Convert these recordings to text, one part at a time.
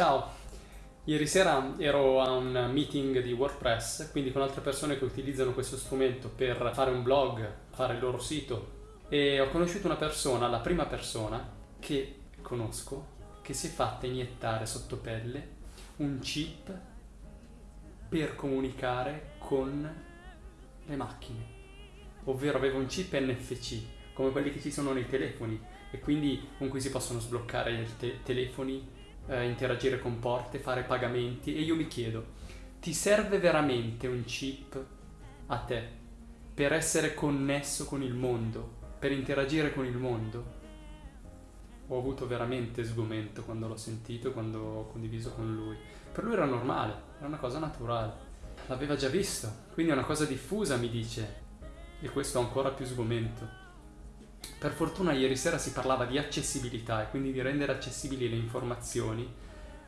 Ciao, ieri sera ero a un meeting di WordPress, quindi con altre persone che utilizzano questo strumento per fare un blog, fare il loro sito e ho conosciuto una persona, la prima persona che conosco, che si è fatta iniettare sotto pelle un chip per comunicare con le macchine, ovvero aveva un chip NFC come quelli che ci sono nei telefoni e quindi con cui si possono sbloccare i te telefoni, eh, interagire con porte, fare pagamenti e io mi chiedo, ti serve veramente un chip a te per essere connesso con il mondo, per interagire con il mondo? Ho avuto veramente sgomento quando l'ho sentito, quando ho condiviso con lui. Per lui era normale, era una cosa naturale. L'aveva già visto, quindi è una cosa diffusa, mi dice. E questo ha ancora più sgomento. Per fortuna ieri sera si parlava di accessibilità e quindi di rendere accessibili le informazioni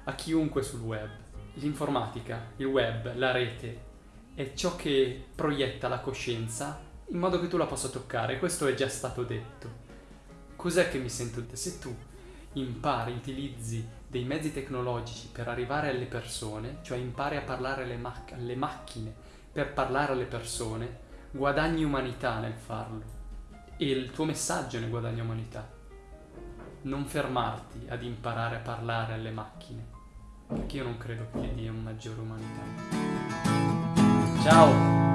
a chiunque sul web. L'informatica, il web, la rete è ciò che proietta la coscienza in modo che tu la possa toccare, questo è già stato detto. Cos'è che mi sento? Se tu impari, utilizzi dei mezzi tecnologici per arrivare alle persone, cioè impari a parlare alle, mac alle macchine per parlare alle persone, guadagni umanità nel farlo e il tuo messaggio ne guadagna umanità. Non fermarti ad imparare a parlare alle macchine, perché io non credo che dia un maggiore umanità. Ciao!